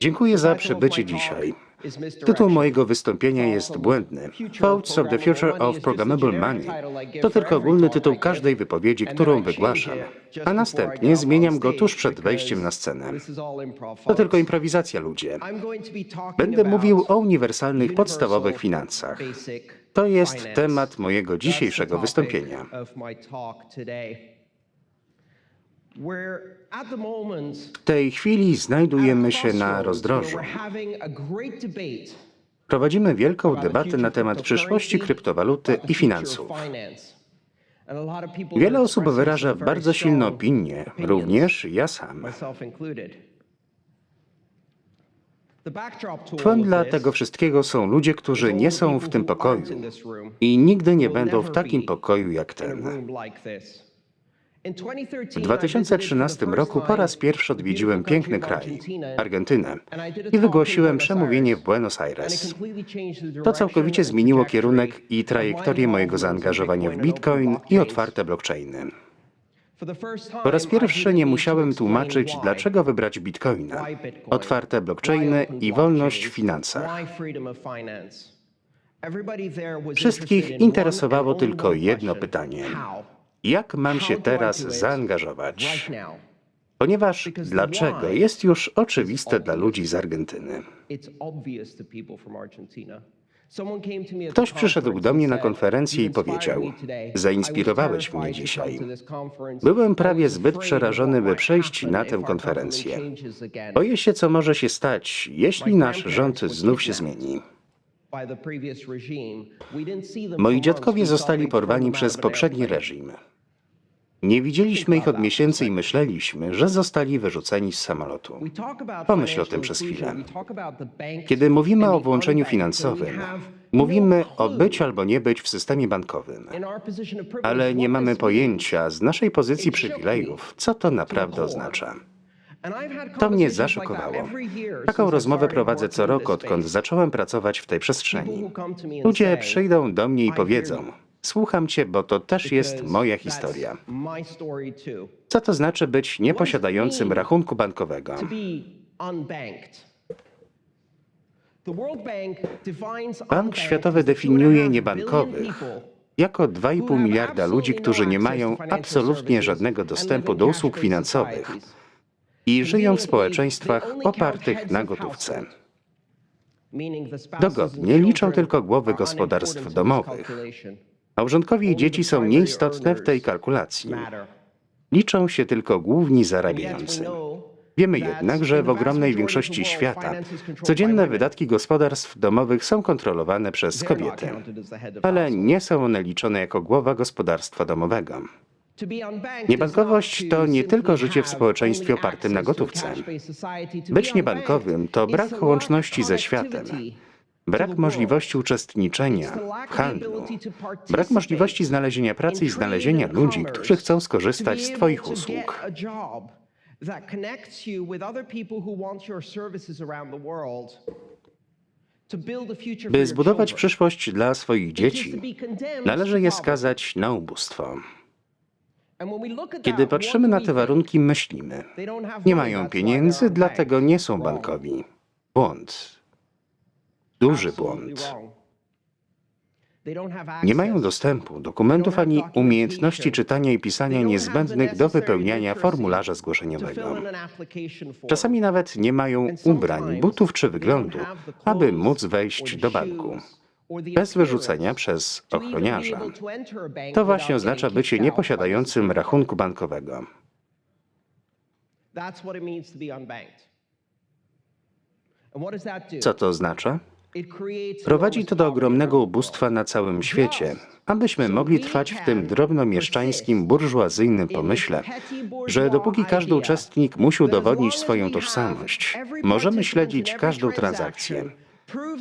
Dziękuję za przybycie dzisiaj. Tytuł mojego wystąpienia jest błędny. Thoughts of the Future of Programmable Money to tylko ogólny tytuł każdej wypowiedzi, którą wygłaszam, a następnie zmieniam go tuż przed wejściem na scenę. To tylko improwizacja, ludzie. Będę mówił o uniwersalnych, podstawowych finansach. To jest temat mojego dzisiejszego wystąpienia. W tej chwili znajdujemy się na rozdrożu. Prowadzimy wielką debatę na temat przyszłości kryptowaluty i finansów. Wiele osób wyraża bardzo silne opinie, również ja sam. Tłem dla tego wszystkiego są ludzie, którzy nie są w tym pokoju i nigdy nie będą w takim pokoju jak ten. W 2013 roku po raz pierwszy odwiedziłem piękny kraj, Argentynę, i wygłosiłem przemówienie w Buenos Aires. To całkowicie zmieniło kierunek i trajektorię mojego zaangażowania w Bitcoin i otwarte blockchainy. Po raz pierwszy nie musiałem tłumaczyć, dlaczego wybrać Bitcoina, otwarte blockchainy i wolność w finansach. Wszystkich interesowało tylko jedno pytanie. Jak mam się teraz zaangażować? Ponieważ dlaczego jest już oczywiste dla ludzi z Argentyny. Ktoś przyszedł do mnie na konferencję i powiedział: Zainspirowałeś mnie dzisiaj. Byłem prawie zbyt przerażony, by przejść na tę konferencję. Boję się, co może się stać, jeśli nasz rząd znów się zmieni. Moi dziadkowie zostali porwani przez poprzedni reżim. Nie widzieliśmy ich od miesięcy i myśleliśmy, że zostali wyrzuceni z samolotu. Pomyśl o tym przez chwilę. Kiedy mówimy o włączeniu finansowym, mówimy o być albo nie być w systemie bankowym. Ale nie mamy pojęcia z naszej pozycji przywilejów, co to naprawdę oznacza. To mnie zaszokowało. Taką rozmowę prowadzę co roku, odkąd zacząłem pracować w tej przestrzeni. Ludzie przyjdą do mnie i powiedzą: Słucham cię, bo to też jest moja historia. Co to znaczy być nieposiadającym rachunku bankowego? Bank Światowy definiuje niebankowych jako 2,5 miliarda ludzi, którzy nie mają absolutnie żadnego dostępu do usług finansowych i żyją w społeczeństwach opartych na gotówce. Dogodnie liczą tylko głowy gospodarstw domowych. Małżonkowie i dzieci są nieistotne w tej kalkulacji. Liczą się tylko główni zarabiający. Wiemy jednak, że w ogromnej większości świata codzienne wydatki gospodarstw domowych są kontrolowane przez kobiety, ale nie są one liczone jako głowa gospodarstwa domowego. Niebankowość to nie tylko życie w społeczeństwie opartym na gotówce. Być niebankowym to brak łączności ze światem, brak możliwości uczestniczenia w handlu, brak możliwości znalezienia pracy i znalezienia ludzi, którzy chcą skorzystać z Twoich usług. By zbudować przyszłość dla swoich dzieci, należy je skazać na ubóstwo. Kiedy patrzymy na te warunki, myślimy, nie mają pieniędzy, dlatego nie są bankowi. Błąd. Duży błąd. Nie mają dostępu dokumentów ani umiejętności czytania i pisania niezbędnych do wypełniania formularza zgłoszeniowego. Czasami nawet nie mają ubrań, butów czy wyglądu, aby móc wejść do banku bez wyrzucenia przez ochroniarza. To właśnie oznacza bycie nieposiadającym rachunku bankowego. Co to oznacza? Prowadzi to do ogromnego ubóstwa na całym świecie, abyśmy mogli trwać w tym drobnomieszczańskim, burżuazyjnym pomyśle, że dopóki każdy uczestnik musi udowodnić swoją tożsamość, możemy śledzić każdą transakcję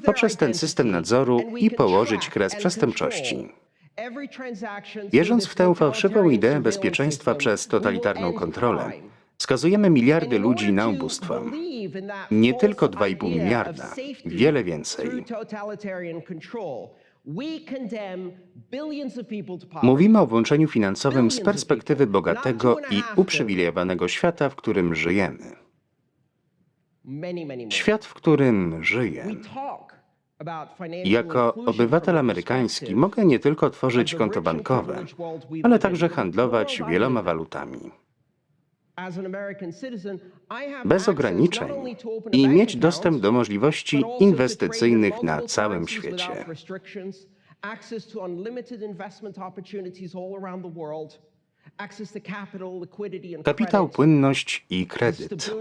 poprzez ten system nadzoru i położyć kres przestępczości. Wierząc w tę fałszywą ideę bezpieczeństwa przez totalitarną kontrolę, skazujemy miliardy ludzi na ubóstwo. Nie tylko 2,5 miliarda, wiele więcej. Mówimy o włączeniu finansowym z perspektywy bogatego i uprzywilejowanego świata, w którym żyjemy. Świat, w którym żyję, jako obywatel amerykański mogę nie tylko tworzyć konto bankowe, ale także handlować wieloma walutami. Bez ograniczeń i mieć dostęp do możliwości inwestycyjnych na całym świecie. Kapitał, płynność i kredyt.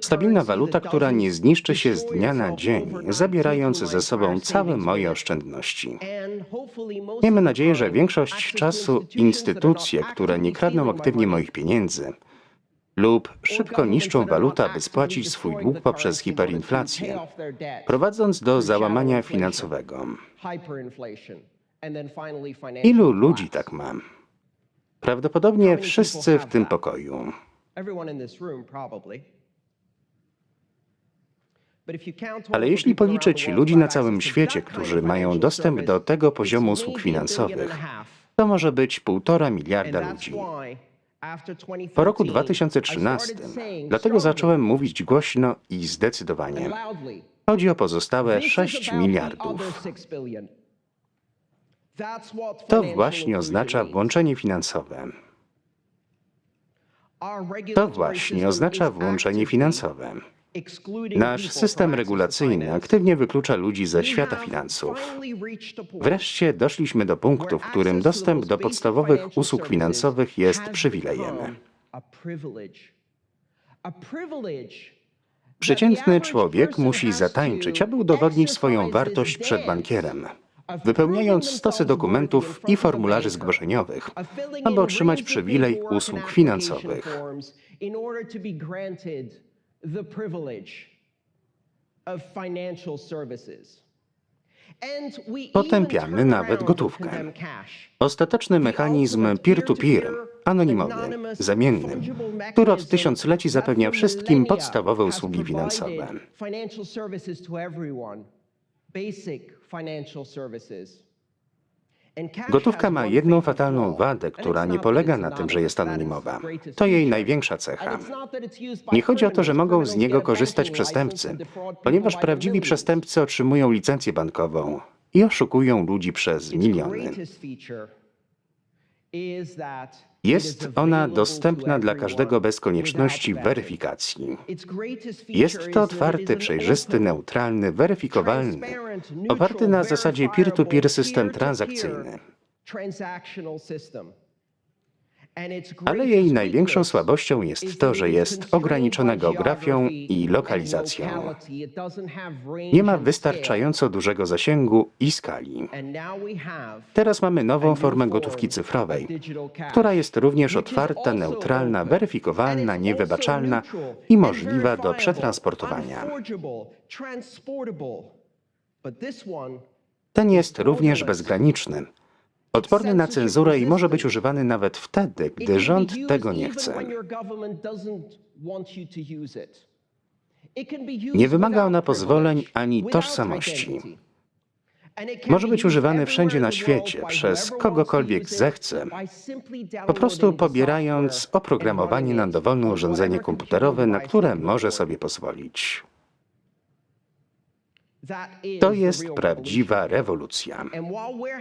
Stabilna waluta, która nie zniszczy się z dnia na dzień, zabierając ze sobą całe moje oszczędności. Miejmy nadzieję, że większość czasu instytucje, które nie kradną aktywnie moich pieniędzy, lub szybko niszczą walutę, aby spłacić swój dług poprzez hiperinflację, prowadząc do załamania finansowego. Ilu ludzi tak mam? Prawdopodobnie wszyscy w tym pokoju. Ale jeśli policzyć ludzi na całym świecie, którzy mają dostęp do tego poziomu usług finansowych, to może być półtora miliarda ludzi. Po roku 2013 dlatego zacząłem mówić głośno i zdecydowanie. Chodzi o pozostałe 6 miliardów. To właśnie oznacza włączenie finansowe. To właśnie oznacza włączenie finansowe. Nasz system regulacyjny aktywnie wyklucza ludzi ze świata finansów. Wreszcie doszliśmy do punktu, w którym dostęp do podstawowych usług finansowych jest przywilejem. Przeciętny człowiek musi zatańczyć, aby udowodnić swoją wartość przed bankierem wypełniając stosy dokumentów i formularzy zgłoszeniowych, aby otrzymać przywilej usług finansowych. Potępiamy nawet gotówkę. Ostateczny mechanizm peer-to-peer, anonimowy, zamienny, który od tysiącleci zapewnia wszystkim podstawowe usługi finansowe. Gotówka ma jedną fatalną wadę, która nie polega na tym, że jest anonimowa. To jej największa cecha. Nie chodzi o to, że mogą z niego korzystać przestępcy, ponieważ prawdziwi przestępcy otrzymują licencję bankową i oszukują ludzi przez miliony. Jest ona dostępna dla każdego bez konieczności weryfikacji. Jest to otwarty, przejrzysty, neutralny, weryfikowalny, oparty na zasadzie peer-to-peer system transakcyjny. Ale jej największą słabością jest to, że jest ograniczona geografią i lokalizacją. Nie ma wystarczająco dużego zasięgu i skali. Teraz mamy nową formę gotówki cyfrowej, która jest również otwarta, neutralna, weryfikowalna, niewybaczalna i możliwa do przetransportowania. Ten jest również bezgraniczny odporny na cenzurę i może być używany nawet wtedy, gdy rząd tego nie chce. Nie wymaga ona pozwoleń ani tożsamości. Może być używany wszędzie na świecie, przez kogokolwiek zechce, po prostu pobierając oprogramowanie na dowolne urządzenie komputerowe, na które może sobie pozwolić. To jest prawdziwa rewolucja.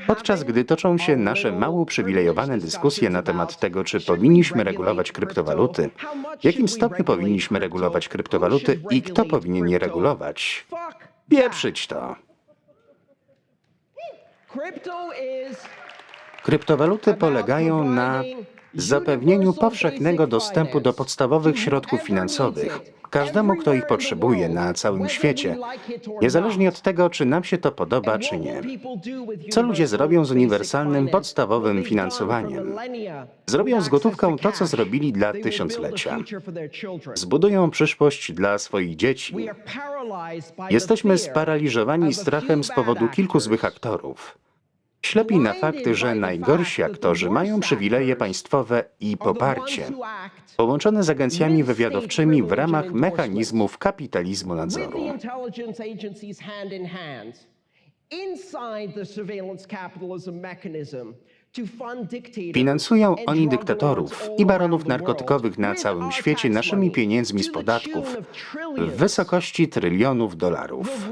Podczas gdy toczą się nasze mało uprzywilejowane dyskusje na temat tego, czy powinniśmy regulować kryptowaluty, w jakim stopniu powinniśmy regulować kryptowaluty i kto powinien je regulować, pieprzyć to. Kryptowaluty polegają na zapewnieniu powszechnego dostępu do podstawowych środków finansowych każdemu, kto ich potrzebuje na całym świecie, niezależnie od tego, czy nam się to podoba, czy nie. Co ludzie zrobią z uniwersalnym, podstawowym finansowaniem? Zrobią z gotówką to, co zrobili dla tysiąclecia. Zbudują przyszłość dla swoich dzieci. Jesteśmy sparaliżowani strachem z powodu kilku złych aktorów ślepi na fakt, że najgorsi aktorzy mają przywileje państwowe i poparcie, połączone z agencjami wywiadowczymi w ramach mechanizmów kapitalizmu nadzoru. Finansują oni dyktatorów i baronów narkotykowych na całym świecie naszymi pieniędzmi z podatków w wysokości trylionów dolarów.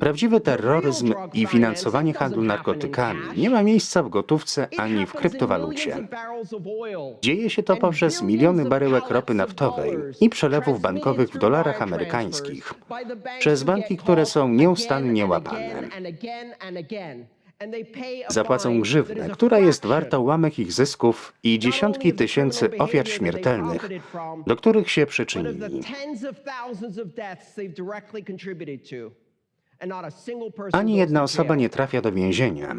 Prawdziwy terroryzm i finansowanie handlu narkotykami nie ma miejsca w gotówce ani w kryptowalucie. Dzieje się to poprzez miliony baryłek ropy naftowej i przelewów bankowych w dolarach amerykańskich przez banki, które są nieustannie łapane. Zapłacą grzywnę, która jest warta ułamek ich zysków i dziesiątki tysięcy ofiar śmiertelnych, do których się przyczynili. Ani jedna osoba nie trafia do więzienia.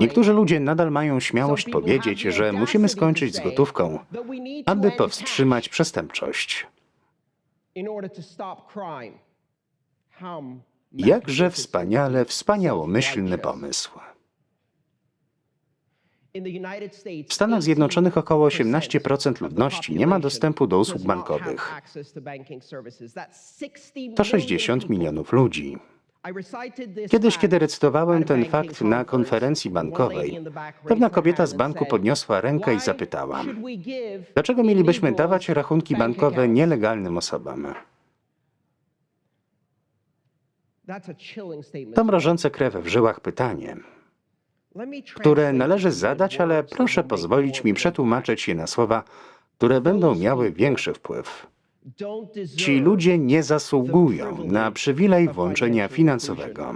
Niektórzy ludzie nadal mają śmiałość powiedzieć, że musimy skończyć z gotówką, aby powstrzymać przestępczość. Jakże wspaniale wspaniałomyślny pomysł. W Stanach Zjednoczonych około 18% ludności nie ma dostępu do usług bankowych. To 60 milionów ludzi. Kiedyś, kiedy recytowałem ten fakt na konferencji bankowej, pewna kobieta z banku podniosła rękę i zapytała: Dlaczego mielibyśmy dawać rachunki bankowe nielegalnym osobom? To mrożące krew w żyłach pytanie, które należy zadać, ale proszę pozwolić mi przetłumaczyć je na słowa, które będą miały większy wpływ. Ci ludzie nie zasługują na przywilej włączenia finansowego.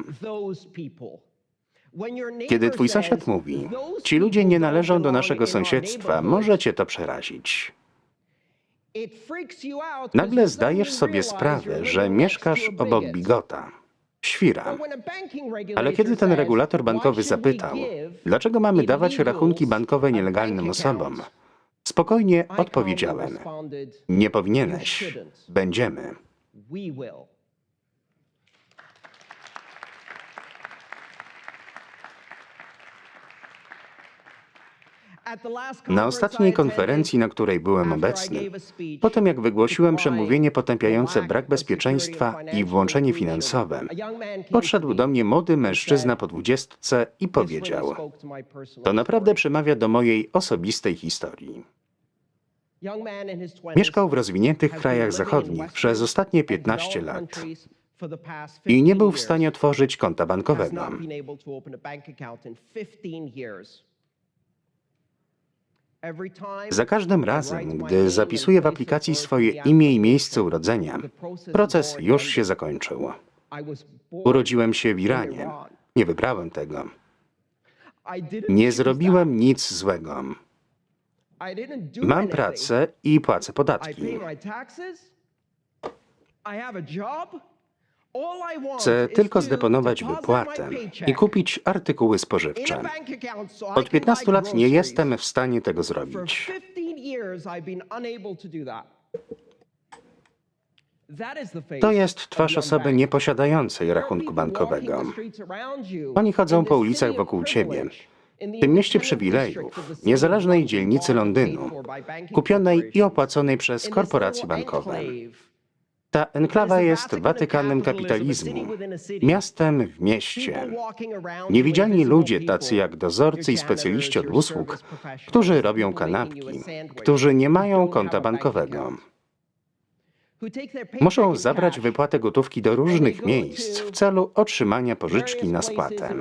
Kiedy twój sąsiad mówi, ci ludzie nie należą do naszego sąsiedztwa, może cię to przerazić. Nagle zdajesz sobie sprawę, że mieszkasz obok bigota, świra. Ale kiedy ten regulator bankowy zapytał, dlaczego mamy dawać rachunki bankowe nielegalnym osobom, spokojnie odpowiedziałem: Nie powinieneś, będziemy. Na ostatniej konferencji, na której byłem obecny, potem jak wygłosiłem przemówienie potępiające brak bezpieczeństwa i włączenie finansowe, podszedł do mnie młody mężczyzna po dwudziestce i powiedział: To naprawdę przemawia do mojej osobistej historii. Mieszkał w rozwiniętych krajach zachodnich przez ostatnie 15 lat i nie był w stanie otworzyć konta bankowego. Za każdym razem, gdy zapisuję w aplikacji swoje imię i miejsce urodzenia, proces już się zakończył. Urodziłem się w Iranie. Nie wybrałem tego. Nie zrobiłem nic złego. Mam pracę i płacę podatki. Chcę tylko zdeponować wypłatę i kupić artykuły spożywcze. Od 15 lat nie jestem w stanie tego zrobić. To jest twarz osoby nieposiadającej rachunku bankowego. Oni chodzą po ulicach wokół ciebie. W tym mieście przywilejów, niezależnej dzielnicy Londynu, kupionej i opłaconej przez korporacje bankowe. Ta enklawa jest Watykanem kapitalizmu, miastem w mieście. Niewidzialni ludzie, tacy jak dozorcy i specjaliści od usług, którzy robią kanapki, którzy nie mają konta bankowego. Muszą zabrać wypłatę gotówki do różnych miejsc w celu otrzymania pożyczki na spłatę.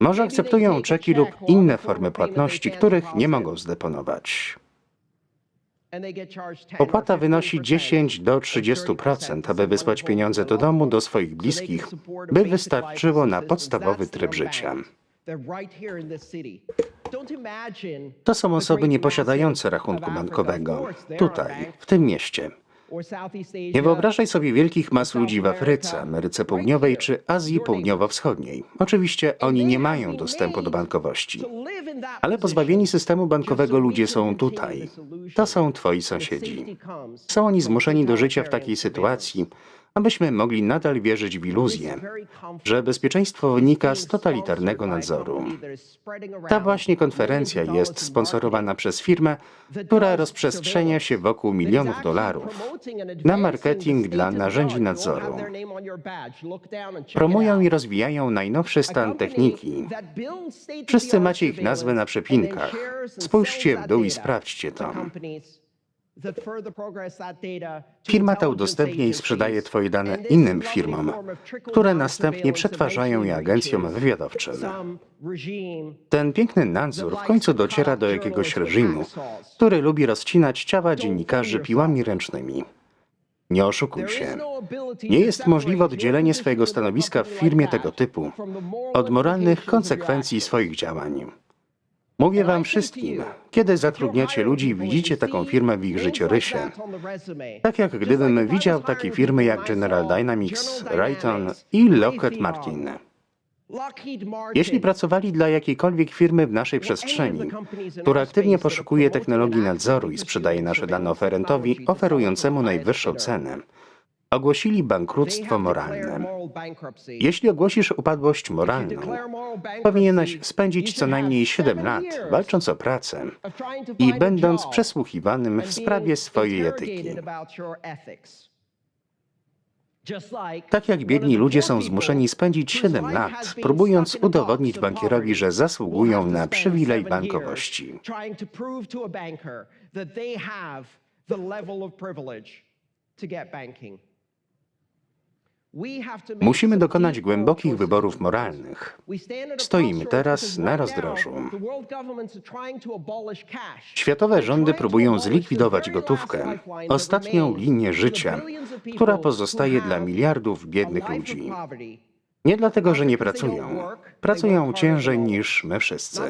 Może akceptują czeki lub inne formy płatności, których nie mogą zdeponować. Opłata wynosi 10 do 30%, aby wysłać pieniądze do domu, do swoich bliskich, by wystarczyło na podstawowy tryb życia. To są osoby nieposiadające rachunku bankowego, tutaj, w tym mieście. Nie wyobrażaj sobie wielkich mas ludzi w Afryce, Ameryce Południowej czy Azji Południowo-Wschodniej. Oczywiście oni nie mają dostępu do bankowości. Ale pozbawieni systemu bankowego ludzie są tutaj. To są twoi sąsiedzi. Są oni zmuszeni do życia w takiej sytuacji, abyśmy mogli nadal wierzyć w iluzję, że bezpieczeństwo wynika z totalitarnego nadzoru. Ta właśnie konferencja jest sponsorowana przez firmę, która rozprzestrzenia się wokół milionów dolarów na marketing dla narzędzi nadzoru. Promują i rozwijają najnowszy stan techniki. Wszyscy macie ich nazwę na przepinkach. Spójrzcie w dół i sprawdźcie to. Firma ta udostępnia i sprzedaje Twoje dane innym firmom, które następnie przetwarzają je agencjom wywiadowczym. Ten piękny nadzór w końcu dociera do jakiegoś reżimu, który lubi rozcinać ciała dziennikarzy piłami ręcznymi. Nie oszukuj się. Nie jest możliwe oddzielenie swojego stanowiska w firmie tego typu od moralnych konsekwencji swoich działań. Mówię wam wszystkim, kiedy zatrudniacie ludzi widzicie taką firmę w ich życiorysie, tak jak gdybym widział takie firmy jak General Dynamics, Raytheon i Lockheed Martin. Jeśli pracowali dla jakiejkolwiek firmy w naszej przestrzeni, która aktywnie poszukuje technologii nadzoru i sprzedaje nasze dane oferentowi oferującemu najwyższą cenę, ogłosili bankructwo moralne. Jeśli ogłosisz upadłość moralną, powinieneś spędzić co najmniej 7 lat walcząc o pracę i będąc przesłuchiwanym w sprawie swojej etyki. Tak jak biedni ludzie są zmuszeni spędzić 7 lat, próbując udowodnić bankierowi, że zasługują na przywilej bankowości. Musimy dokonać głębokich wyborów moralnych. Stoimy teraz na rozdrożu. Światowe rządy próbują zlikwidować gotówkę, ostatnią linię życia, która pozostaje dla miliardów biednych ludzi. Nie dlatego, że nie pracują. Pracują ciężej niż my wszyscy.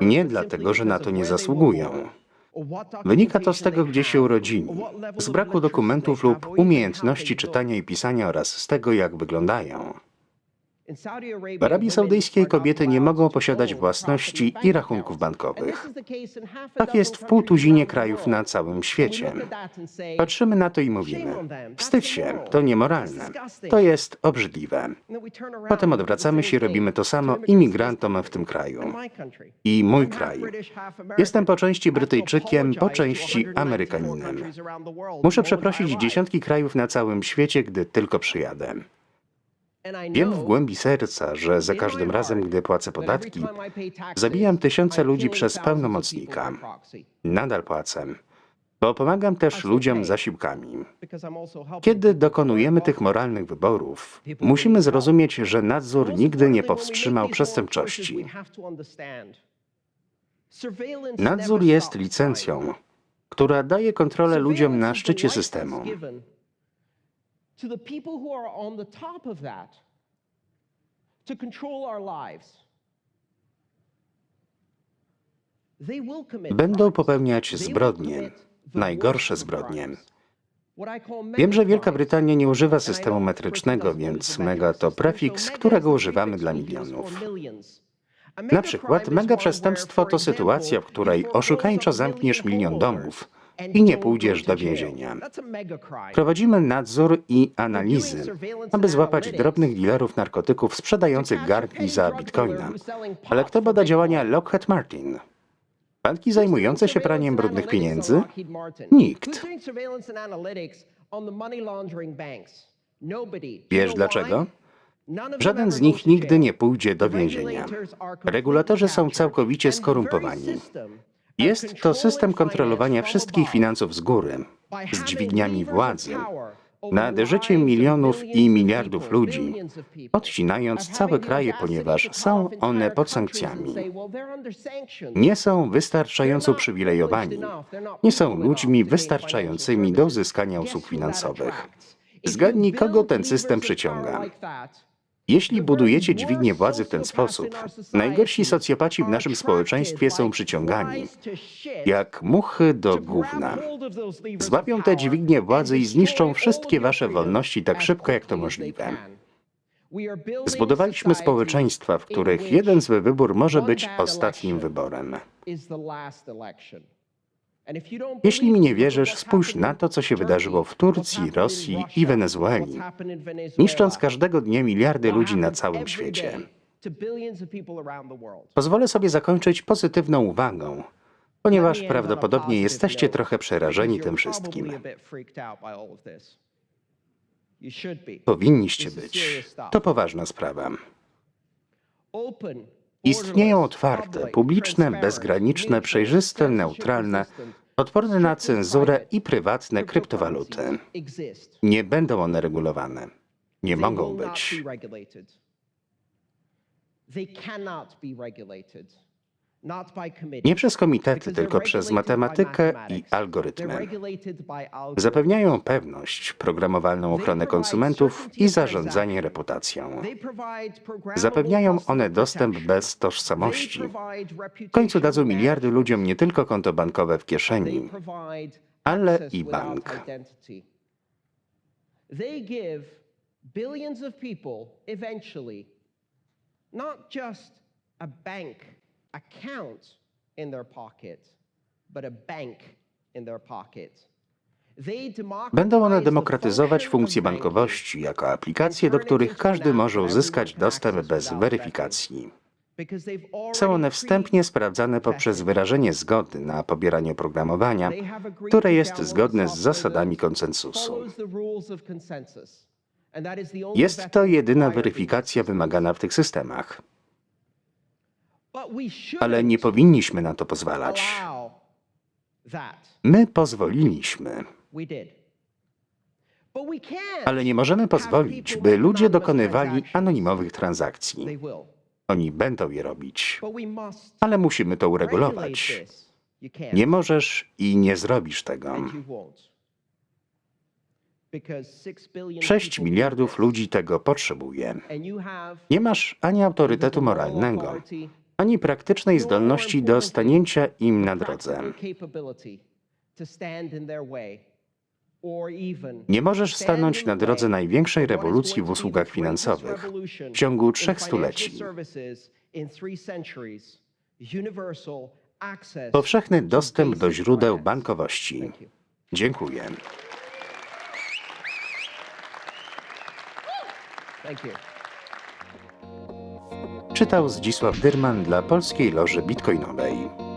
Nie dlatego, że na to nie zasługują. Wynika to z tego, gdzie się urodzili, z braku dokumentów lub umiejętności czytania i pisania oraz z tego, jak wyglądają. W Arabii Saudyjskiej kobiety nie mogą posiadać własności i rachunków bankowych. Tak jest w półtuzinie krajów na całym świecie. Patrzymy na to i mówimy: wstydź się, to niemoralne, to jest obrzydliwe. Potem odwracamy się i robimy to samo imigrantom w tym kraju. I mój kraj. Jestem po części Brytyjczykiem, po części Amerykaninem. Muszę przeprosić dziesiątki krajów na całym świecie, gdy tylko przyjadę. Wiem w głębi serca, że za każdym razem, gdy płacę podatki, zabijam tysiące ludzi przez pełnomocnika. Nadal płacę, bo pomagam też ludziom zasiłkami. Kiedy dokonujemy tych moralnych wyborów, musimy zrozumieć, że nadzór nigdy nie powstrzymał przestępczości. Nadzór jest licencją, która daje kontrolę ludziom na szczycie systemu. To the people who are on the top of that to control our lives. They will commit Będą popełniać zbrodnie, najgorsze zbrodnie. Wiem, że Wielka Brytania nie używa systemu metrycznego, więc mega to prefiks, którego używamy dla milionów. Na przykład mega przestępstwo to sytuacja, w której oszukańczo zamkniesz milion domów, i nie pójdziesz do więzienia. Prowadzimy nadzór i analizy, aby złapać drobnych dealerów narkotyków sprzedających garnki za bitcoina. Ale kto bada działania Lockheed Martin? Banki zajmujące się praniem brudnych pieniędzy? Nikt. Wiesz dlaczego? Żaden z nich nigdy nie pójdzie do więzienia. Regulatorzy są całkowicie skorumpowani. Jest to system kontrolowania wszystkich finansów z góry, z dźwigniami władzy, nad życiem milionów i miliardów ludzi, odcinając całe kraje, ponieważ są one pod sankcjami. Nie są wystarczająco uprzywilejowani, nie są ludźmi wystarczającymi do uzyskania usług finansowych. Zgadnij, kogo ten system przyciąga. Jeśli budujecie dźwignię władzy w ten sposób, najgorsi socjopaci w naszym społeczeństwie są przyciągani, jak muchy do gówna. Złapią tę dźwignię władzy i zniszczą wszystkie wasze wolności tak szybko, jak to możliwe. Zbudowaliśmy społeczeństwa, w których jeden zły wybór może być ostatnim wyborem. Jeśli mi nie wierzysz, spójrz na to, co się wydarzyło w Turcji, Rosji i Wenezueli, niszcząc każdego dnia miliardy ludzi na całym świecie. Pozwolę sobie zakończyć pozytywną uwagą, ponieważ prawdopodobnie jesteście trochę przerażeni tym wszystkim. Powinniście być. To poważna sprawa. Istnieją otwarte, publiczne, bezgraniczne, przejrzyste, neutralne, odporne na cenzurę i prywatne kryptowaluty. Nie będą one regulowane. Nie mogą być. Nie przez komitety, tylko przez matematykę i algorytmy. Zapewniają pewność, programowalną ochronę konsumentów i zarządzanie reputacją. Zapewniają one dostęp bez tożsamości. W końcu dadzą miliardy ludziom nie tylko konto bankowe w kieszeni, ale i bank. They give billions of people eventually not just a bank account in their pocket, but a bank in their pocket. Będą one demokratyzować banking bankowości jako aplikacje, do których każdy może uzyskać dostęp bez weryfikacji. Są one wstępnie sprawdzane poprzez wyrażenie zgody na pobieranie agreed które jest zgodne z zasadami konsensusu. Jest to jedyna weryfikacja wymagana w tych systemach, ale nie powinniśmy na to pozwalać. My pozwoliliśmy, ale nie możemy pozwolić, by ludzie dokonywali anonimowych transakcji. Oni będą je robić, ale musimy to uregulować. Nie możesz i nie zrobisz tego. And you won't. Because six billion 6 people need miliardów ludzi tego potrzebuje. Nie masz ani autorytetu moralnego, ani praktycznej zdolności do stanięcia im na drodze. Nie możesz stanąć na drodze największej rewolucji w usługach finansowych w ciągu trzech stuleci. Powszechny dostęp do źródeł bankowości. Dziękuję. Czytał Zdzisław Dyrman dla Polskiej Loży Bitcoinowej.